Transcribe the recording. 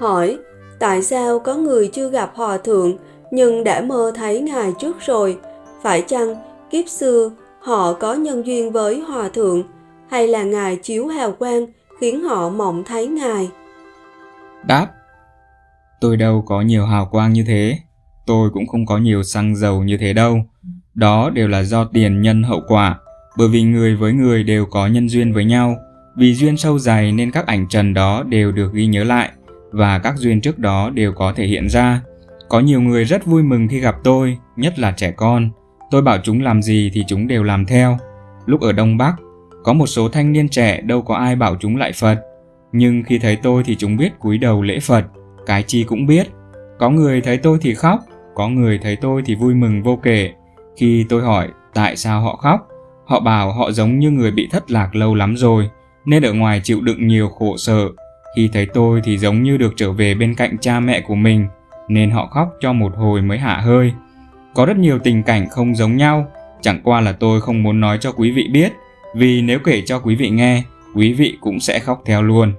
hỏi, tại sao có người chưa gặp hòa thượng, nhưng đã mơ thấy ngài trước rồi? Phải chăng kiếp xưa họ có nhân duyên với hòa thượng, hay là ngài chiếu hào quang khiến họ mộng thấy ngài? Đáp, Tôi đâu có nhiều hào quang như thế. Tôi cũng không có nhiều xăng dầu như thế đâu. Đó đều là do tiền nhân hậu quả, Bởi vì người với người đều có nhân duyên với nhau. Vì duyên sâu dày nên các ảnh trần đó đều được ghi nhớ lại. Và các duyên trước đó đều có thể hiện ra. Có nhiều người rất vui mừng khi gặp tôi, Nhất là trẻ con. Tôi bảo chúng làm gì thì chúng đều làm theo. Lúc ở Đông Bắc, Có một số thanh niên trẻ đâu có ai bảo chúng lại Phật. Nhưng khi thấy tôi thì chúng biết cúi đầu lễ Phật, Cái chi cũng biết. Có người thấy tôi thì khóc, Có người thấy tôi thì vui mừng vô kể. Khi tôi hỏi tại sao họ khóc, Họ bảo họ giống như người bị thất lạc lâu lắm rồi, Nên ở ngoài chịu đựng nhiều khổ sở. Khi thấy tôi thì giống như được trở về bên cạnh cha mẹ của mình Nên họ khóc cho một hồi mới hạ hơi có rất nhiều tình cảnh không giống nhau, chẳng qua là tôi không muốn nói cho quý vị biết, vì nếu kể cho quý vị nghe, quý vị cũng sẽ khóc theo luôn.